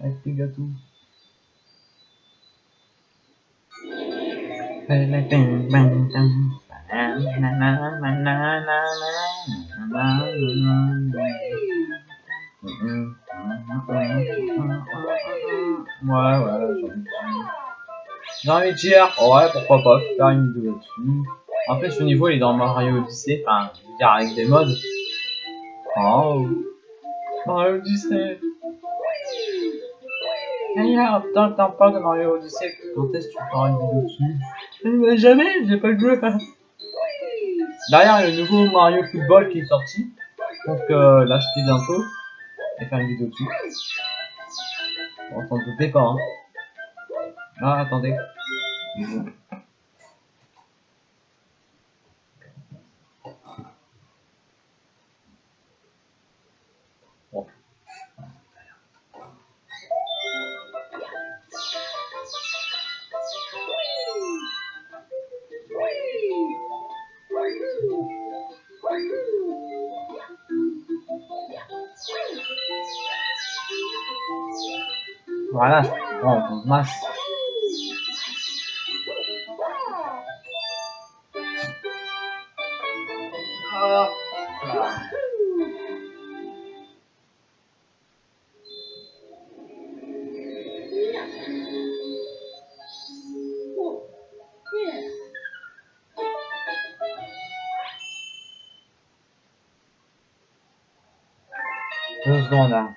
Avec tes gâteaux. J'ai envie de dire, ouais, pourquoi pas faire une vidéo là-dessus. En fait, ce niveau, il est dans Mario Odyssey, enfin, je veux dire, avec des modes. Oh, Mario Odyssey. D'ailleurs, tant que t'en parles de Mario Odyssey, quand est-ce que tu feras une vidéo dessus Mais jamais, j'ai pas le joué. Derrière, il y a le nouveau Mario Football qui est sorti. Donc, euh, l'acheter bientôt et faire une vidéo dessus. Bon, s'en doutait pas, hein. Ah, attendez. Voilà, on masse. Hein.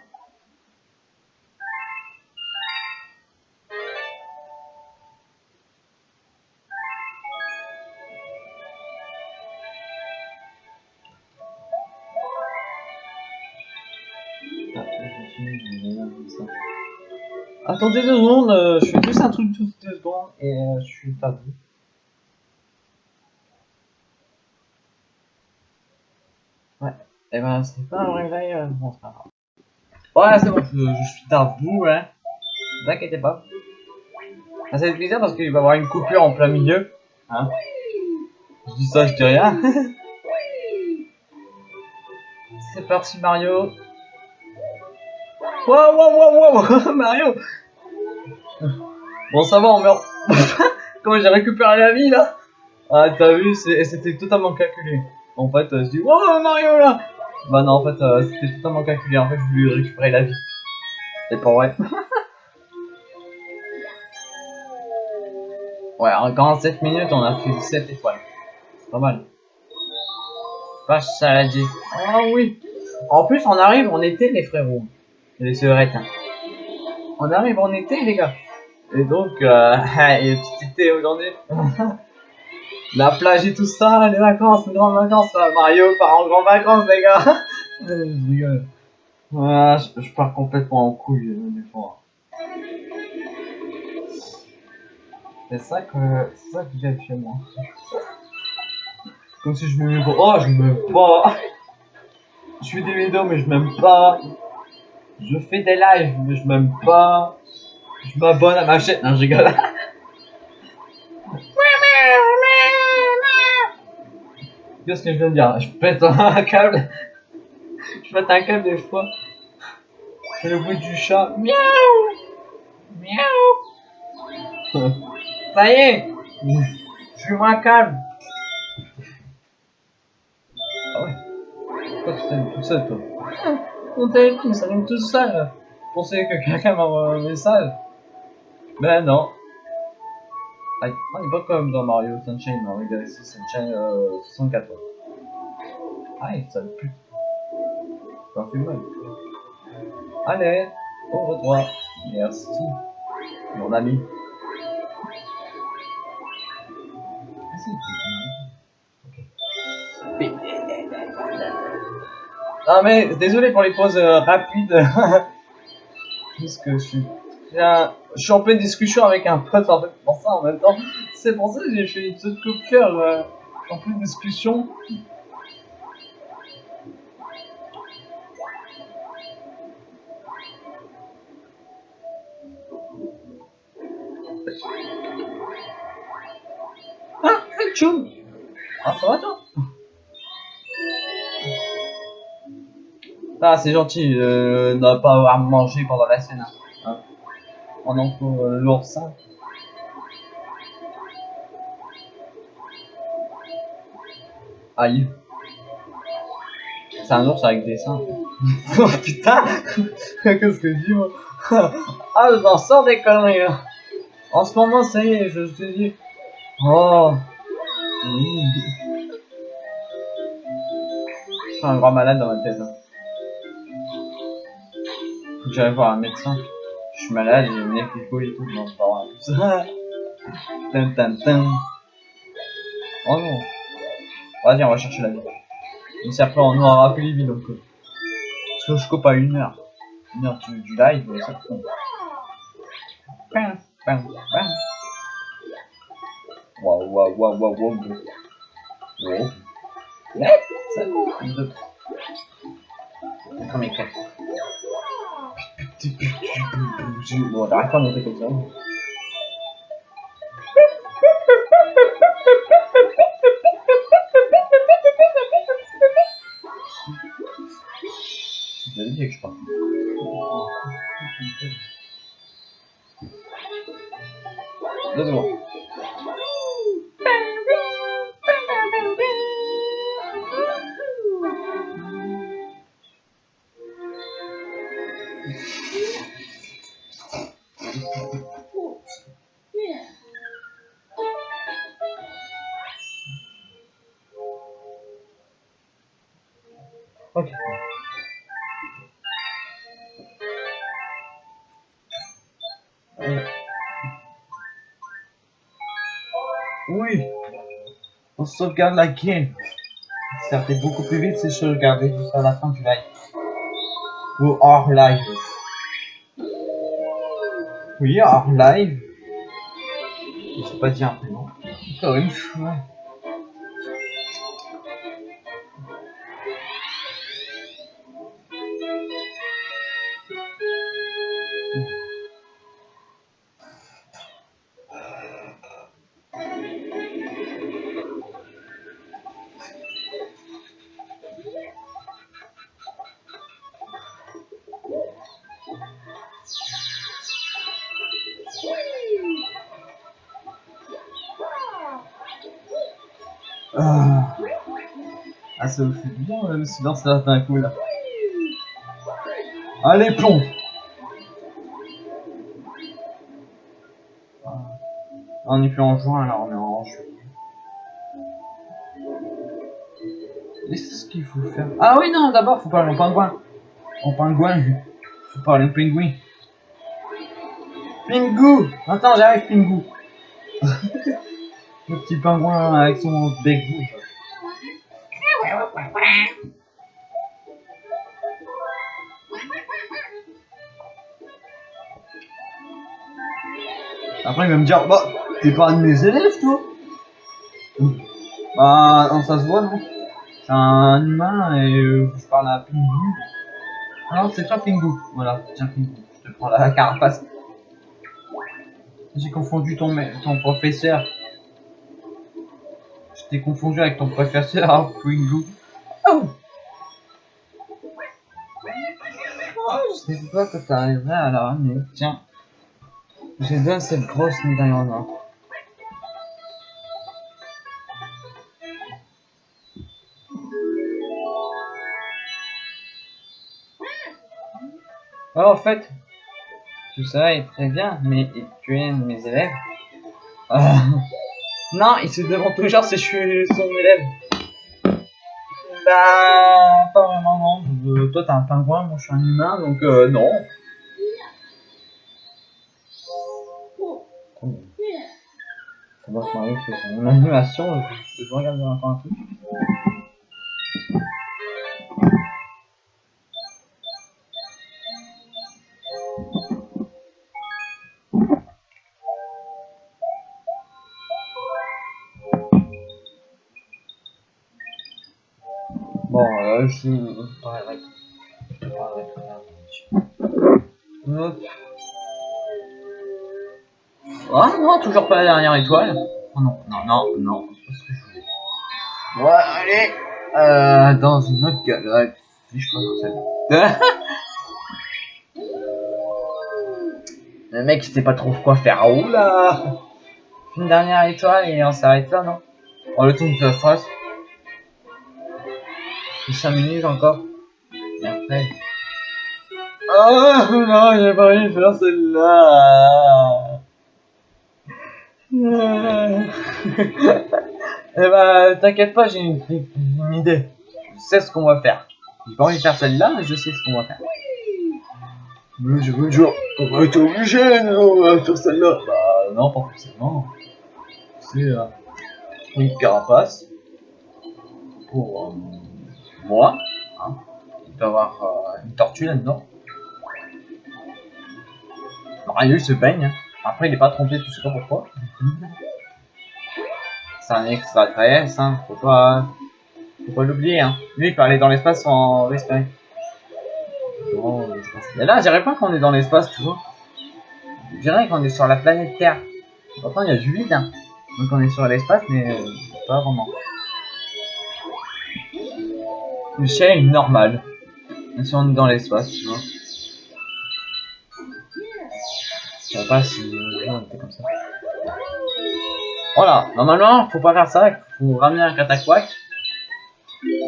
Attendez deux secondes, euh, je fais juste un truc toutes deux secondes et euh, je suis pas vous. Ouais, et ben c'est pas un vrai live. Ouais, c'est bon, je, suis à vous, hein. Ne vous inquiétez pas. Ça fait plaisir parce qu'il va y avoir une coupure en plein milieu. Hein. Je dis ça, je dis rien. c'est parti Mario. Wow, wow, wow, wow, Mario Bon, ça va, on meurt. Comment j'ai récupéré la vie, là? Ah, t'as vu, c'était totalement calculé. En fait, je dis, wow, Mario, là Bah non, en fait, euh, c'était totalement calculé. En fait, je voulais récupérer la vie. C'est pas vrai. ouais, en 47 minutes, on a fait 17 étoiles. C'est pas mal. Vache saladier. Ah oui En plus, on arrive en été, les frérots les sœurettes. On arrive en été, les gars. Et donc, euh, il y a une petite été aujourd'hui. La plage et tout ça, les vacances, les grandes vacances. Mario part en grandes vacances, les gars. je rigole. Ouais, je, je, pars complètement en couille euh, des fois. C'est ça que c'est ça que j'aime chez moi. Comme si je me Oh, je m'aime pas. Je fais des vidéos, mais je m'aime pas. Je fais des lives, mais je m'aime pas. Je m'abonne à ma chaîne. Non, je rigole. Qu'est-ce que je viens de dire? Je pète un câble. Je pète un câble des fois. C'est le bruit du chat. Miaou Miaou Ça y est Je suis moins calme. Ah ouais Pourquoi tu t'aimes tout seul, toi mon téléphone s'allume tout seul. Je pensais que quelqu'un m'envoie un message. Ben non. On n'est pas comme dans Mario Sunshine, Mario Galaxy Sunshine euh, 64. Aïe, ça pue. Ça fait mal. Allez, au revoir. Merci, mon ami. Non mais désolé pour les pauses euh, rapides. Puisque je suis, je suis en pleine discussion avec un pote en fait, pour ça en même temps. C'est pour ça que j'ai fait une petite coup de cœur euh, en pleine discussion. Ah, Chum Ah, ça va toi? Ah, c'est gentil, euh, ne pas avoir mangé pendant la scène. Hein. Pendant que euh, l'oursin. Aïe. C'est un ours avec des seins. oh putain Qu'est-ce que je dis moi? Ah, je m'en sors des conneries. En ce moment, ça y est, je te dis. Oh. Je suis un grand malade dans ma tête. J'aille voir un médecin. Je suis malade, j'ai une équipe et tout, non, c'est pas vrai. tout ça. Oh non. Vas-y, on va chercher la vie. Mais c'est après, on aura plus les donc. Parce que je coupe à une heure. Une heure du, live, ça compte. Bam, bam, bam. Waouh, waouh, waouh, waouh, waouh. Ça trois. D'accord, mais quatre. Bon, t'arrêtes pas de monter comme ça. Sauvegarde la game. Ça fait beaucoup plus vite si je regardais jusqu'à la fin du live. Ou hors live. Oui, hors live. Je sais pas dire un prénom. C'est horrible, ouais. Le silence là d'un coup là. Allez plomb Ah. On est plus en juin là, on est en juillet. Et c'est ce qu'il faut faire. Ah oui non d'abord faut parler au pingouin. Au pingouin. Faut parler au pingouin. Pingou Attends j'arrive Pingou Le petit pingouin avec son bec rouge. Après il va me dire, bah, t'es pas un de mes élèves toi Bah, non, ça se voit non C'est un humain et euh, je parle à Pingu. Alors c'est toi Pingu, voilà, tiens Pingu, je te prends la carapace. J'ai confondu ton, ton professeur. Je t'ai confondu avec ton professeur, Pingu. Oh Oh, je sais pas que t'arriverais à la ramener. Tiens. J'ai donne cette grosse médaille en or. Oh, en fait, tout ça est très bien, mais tu es mes élèves. Ah. Non, il se demande toujours si je suis son élève. Bah, pas vraiment, non. Euh, toi, t'es un pingouin, moi, je suis un humain, donc euh, non. Ça doit se marier, c'est une animation, je, je regarde encore un truc. Bon, euh, je je parlerai. Je parlerai à l'heure. Hop. Ah non, toujours pas la dernière étoile. Oh non, non, non, non. Parce que Ouais, allez euh, Dans une autre galaxie, je crois. Le mec, il sait pas trop quoi faire. Oh là Une dernière étoile et on s'arrête là, non? Oh, le temps de la face. 5 minutes encore. Et après... Oh non, j'ai pas envie de faire celle-là Eh bah, t'inquiète pas, j'ai une, une idée. Je sais ce qu'on va faire. J'ai pas envie de faire celle-là, mais je sais ce qu'on va faire. Mais je veux dire, on va être obligé de faire celle-là. Bah non, pas forcément. C'est euh, une carapace pour euh, moi. Hein. Il peut y avoir euh, une tortue là-dedans. Mario il se baigne. Après il est pas trompé, tu sais pas pourquoi. C'est un extraterrestre, hein. faut pas, faut pas l'oublier. Hein. Lui il aller dans l'espace sans respirer. Oh, Mais là, je dirais pas qu'on est dans l'espace, tu vois. Je dirais qu'on est sur la planète Terre. Pourtant, il y a du vide. Hein. Donc on est sur l'espace, mais euh, pas vraiment. Le ciel est normal. Même si on est dans l'espace, tu vois. Je sais pas si on était comme ça. Voilà, normalement, faut pas faire ça, faut ramener un cataquac.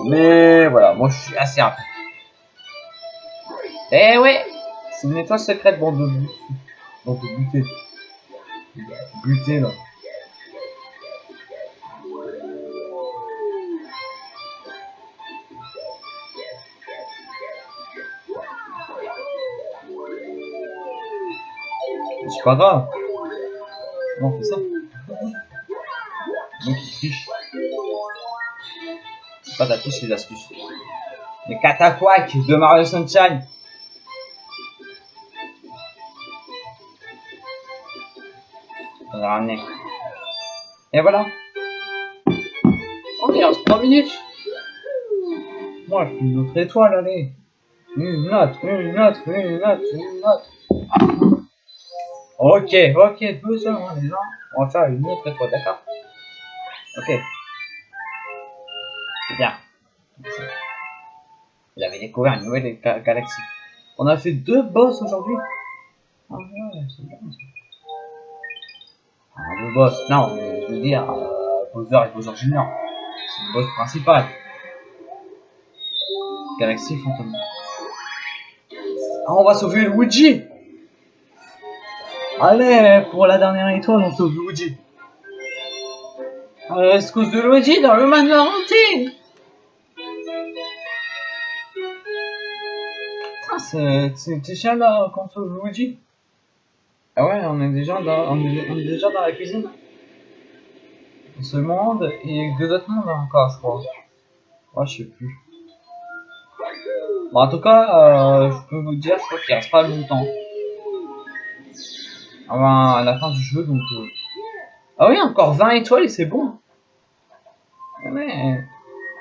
Mais voilà, moi je suis assez rapide. Eh ouais C'est une étoile secrète, bande de but. Bande de buter. Buter, là. C'est pas grave. Non, on fait ça. Donc il triche. C'est pas ta touche, c'est l'astuce. Les cataquacs de Mario Sunshine. On l'a ramené. Et voilà. On est à 3 minutes. Moi, je suis une autre étoile, allez. Une autre, une autre, une autre, une autre. Ok, ok, deux secondes, les gens. On va faire une autre étoile, d'accord? Ok. C'est bien. Il avait découvert une nouvelle ga- galaxie. On a fait deux boss aujourd'hui. Ah ouais, c'est bien. Ah, deux boss. Non, mais je veux dire, euh, Bowser et Bowser Junior. C'est le boss principal. Galaxie fantôme. Ah, on va sauver Luigi Allez, pour la dernière étoile, on sauve Luigi. Euh, excuse de Luigi dans le manoir hanté. Putain, c'est c'est- chiant là qu'on sauve Luigi. Ah ouais, on est déjà dans, on est, on est déjà dans la cuisine. Ce monde et deux autres mondes encore, je crois. Ouais, je sais plus. Bon, en tout cas, euh, je peux vous dire, je crois qu'il reste pas longtemps. Avant à la fin du jeu, donc. euh, Ah oui, encore 20 étoiles et c'est bon. Ah Ouais,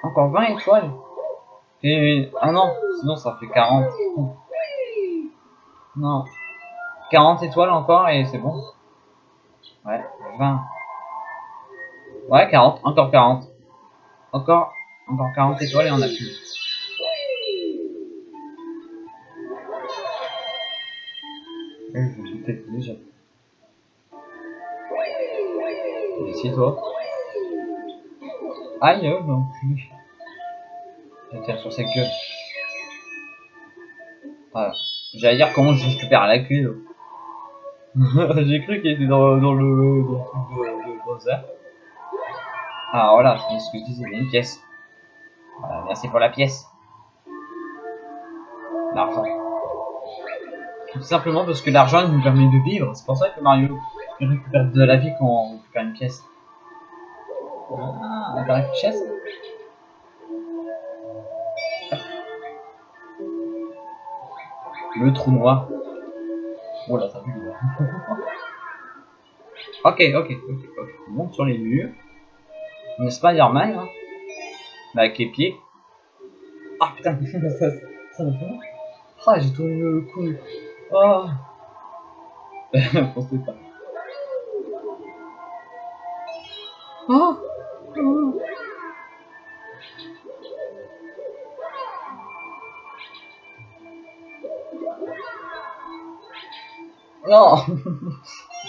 encore 20 étoiles. Et. Ah non, sinon ça fait 40. Non. 40 étoiles encore et c'est bon. Ouais, 20. Ouais, 40, encore 40. Encore, encore 40 étoiles et on a plus. Eh, je sauter déjà. Ici, toi. Aïe, oh, non plus. Je tire sur cette queue. Voilà. J'allais dire comment je récupère la queue. J'ai cru qu'il était dans, le dans le truc de, Bowser. Ah voilà, c'est ce que je disais, une pièce. Voilà, merci pour la pièce. L'argent. Tout simplement parce que l'argent nous permet de vivre. C'est pour ça que Mario il récupère de la vie quand on récupère une pièce. Ah, on a une pièce. Le trou noir. Oh là, ça pue ok, ok, ok, ok. On monte sur les murs. On est Spider-Man, hein? Mais avec les pieds. Ah putain, ça, ça, me fait. Ah, j'ai tourné le cou. Ah. Pensez pas. Oh oh. Non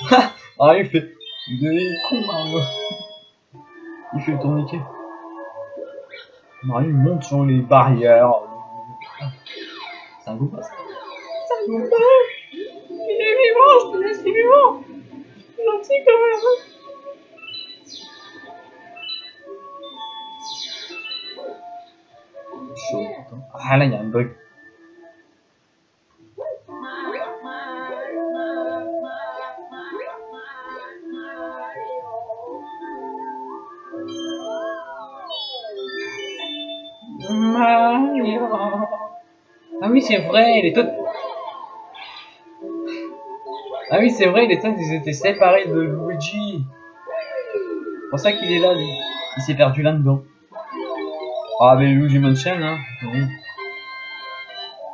Ah il fait... Vous devenez con Il fait le tourniquet. Mario monte sur les barrières. C'est un goût pas ça C'est un pas Il est vivant, je te laisse, il est vivant Gentil comme un hein. Ah là, il y a un bug. Ah oui, c'est vrai, les Toads. Ah oui, c'est vrai, les Toads, ils étaient séparés de Luigi. C'est pour ça qu'il est là. Il s'est perdu là-dedans. Ah, mais Luigi Mansion, hein. Oui.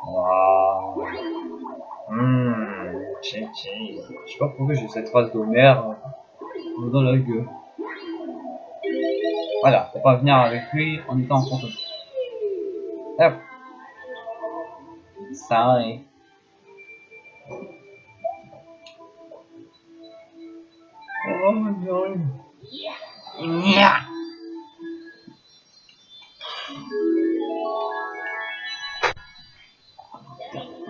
Waouh. Hum, check, check. Je sais pas pourquoi j'ai cette trace d'Homer euh, dans la gueule. Voilà, faut pas venir avec lui en étant en contrôle. Hop. Ça arrive. Oh non.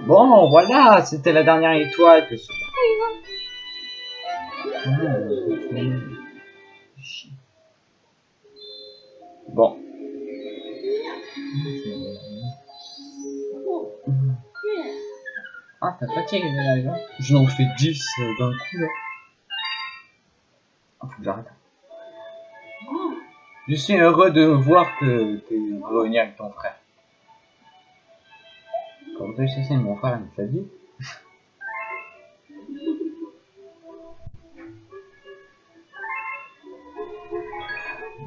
Bon, voilà, c'était la dernière étoile que ce. Bon. Ah, t'as fatigué là, là. Je n'en fais 10 euh, d'un coup là. Ah, faut que j'arrête. Je suis heureux de voir que t'es revenu avec ton frère. Tu sais, c'est mon frère, il t'a dit.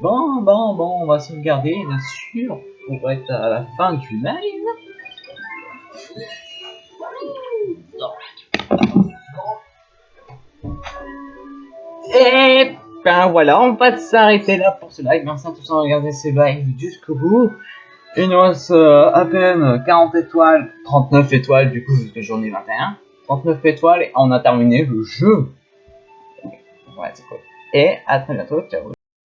Bon, bon, bon, on va sauvegarder, bien sûr, pour être à la fin du live. Et ben voilà, on va s'arrêter là pour ce live. Merci à tous d'avoir regardé ce live jusqu'au bout. Il nous reste euh, à peine 40 étoiles, 39 étoiles du coup jusqu'à journée 21. 39 étoiles et on a terminé le jeu. Ouais, c'est cool. Et à très bientôt, ciao.